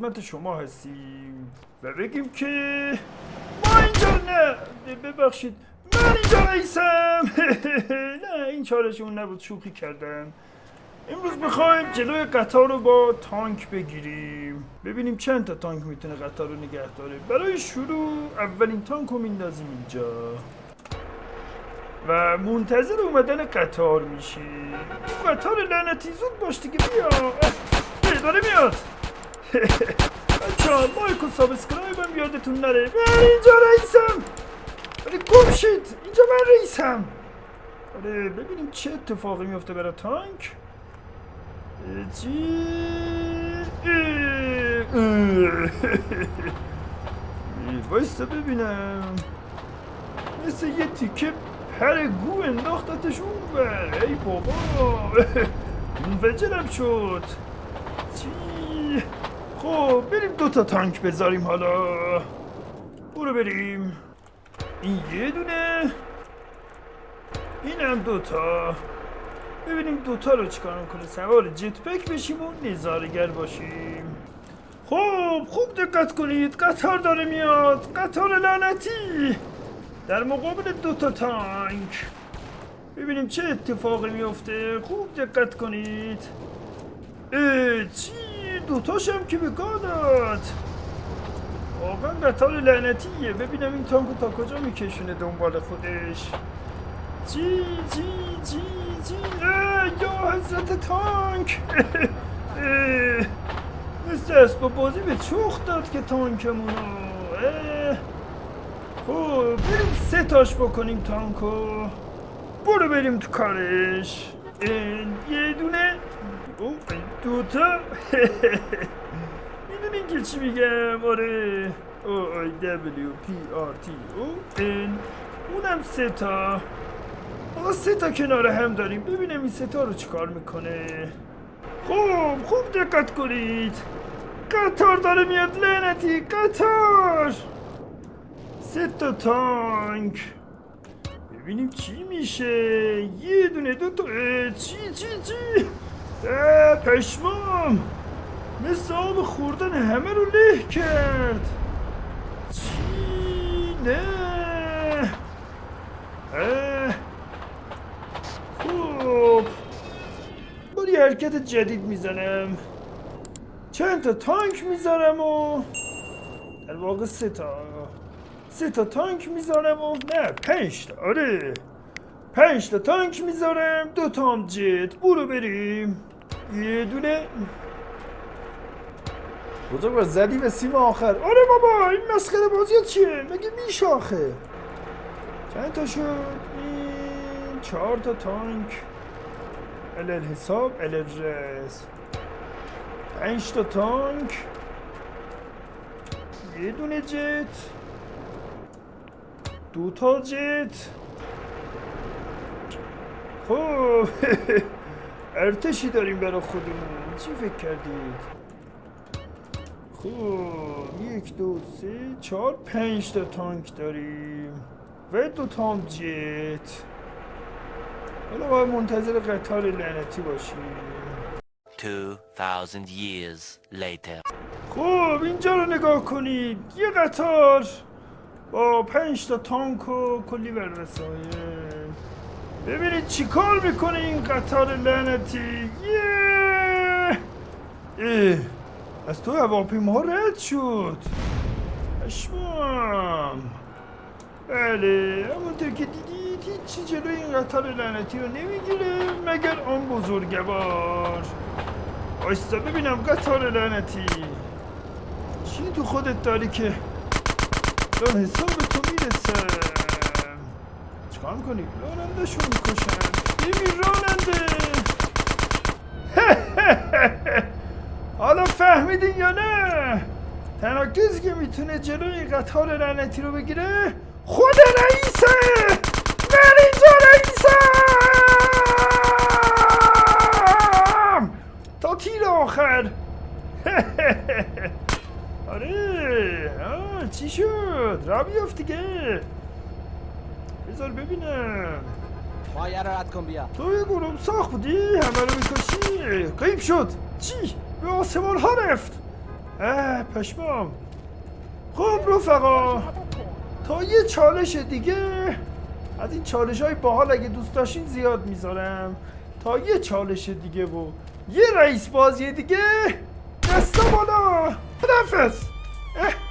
خدمت شما هستیم و بگیم که ما اینجا نه. ببخشید. من اینجا رئیسم نه این چارشون نبود. شوخی کردم. امروز می‌خوایم جلوی قطار رو با تانک بگیریم. ببینیم چند تا تانک می‌تونه قطار رو نگه داره. برای شروع اولین تانک رو میندازیم اینجا. و منتظر اومدن قطار میشیم. قطار لعنتی. زود باش دیگه. بیا. داره میاد. بچه ها like و subscribe هم یادتون نره من اینجا رئیسم آره گم شید اینجا من رئیسم آره ببینیم چه اتفاقی میفته برای تانک چی. وایستا ببینم مثل یه تیکه پر گو انداختتش اون. ای بابا منفجرم شد چی خب بریم دوتا تانک بذاریم حالا. برو بریم. این یه دونه. اینم دوتا ببینیم دوتا رو چیکار می‌کنه؟ سوار جت پک بشیم و نظارگر باشیم. خب خوب دقت کنید. قطار داره میاد. قطار لعنتی. در مقابل دوتا تانک. ببینیم چه اتفاقی میفته خوب دقت کنید. اه چی؟ دوتاش هم که به گاه داد. واقعا قطار لعنتیه. ببینم این تانکو تا کجا میکشونه دنبال خودش. چی چی چی اه، یا حضرت تانک! مثل اسباب بازی به چوخ داد که تانکمونو. خب بریم سه تاش بکنیم تانکو. برو بریم تو کارش. یه دونه او دوتا می‌دونین که چی میگم آره او آی دبلیو پی آر تی او این اونم سه تا آقا سه تا کنار هم داریم ببینم این سه تا رو چیکار می‌کنه خوب خوب دقت کنید قطار داره میاد لعنتی قطار سه تا تانک ببینیم چی میشه یه دونه دو تا چی چی چی پشمام مثل آب خوردن همه رو له کرد چی نه. خوب یه حرکت جدید می‌زنم چند تا تانک می‌ذارم و در واقع سه تا سه تا تانک می‌ذارم و نه پنج تا. آره. پنج تا تانک می‌ذارم دو تا هم جت. برو بریم. یه دونه. بزرگ زدی به سیم آخر. آره بابا این مسخره بازی چیه؟ مگه میشه آخه؟ چند تا شد؟ این چهار تا تانک. علل حساب علل رس. پنج تا تانک. یه دونه جت. دو تا جت خب ارتشی داریم برای خودمون. چی فکر کردید؟ خب یک دو سه چهار پنج تا تانک داریم. و دو تا هم جت حالا باید منتظر قطار لعنتی باشیم. 2000 years later. خب اینجا رو نگاه کنید. یه قطار. با پنج تا تانک و کلی بر وسایل ببینید چی کار می‌کنه این قطار لعنتی. یه! از تو هواپیما رد شد. اشمام بله همونطور که دیدید هیچی جلوی این قطار لعنتی رو نمی‌گیره مگر آن بزرگوار. آیستا ببینم قطار لعنتی. چی تو خودت داری که دارم حساب تو می‌رسم چیکار می‌کنی؟ راننده شو می‌کشن. ببین راننده. حالا فهمیدین یا نه؟ تنها کسی که می‌تونه جلوی قطار لعنتی رو بگیره خود رئیسه! من اینجا رئیسم! تا تیر آخر. چی شد؟ را بیافت دیگه. بذار ببینم. مایه رو رد کن بیا. تو یه گروم ساخت بودی؟ همه رو می‌کشی؟ قیب شد. چی؟ به آسمان ها رفت. اه پشمام. خب رفقا تا یه چالش دیگه از این چالش های باحال اگه دوست داشتین زیاد می‌ذارم. تا یه چالش دیگه و یه رئیس بازی دیگه دستا بالا خدافز اه.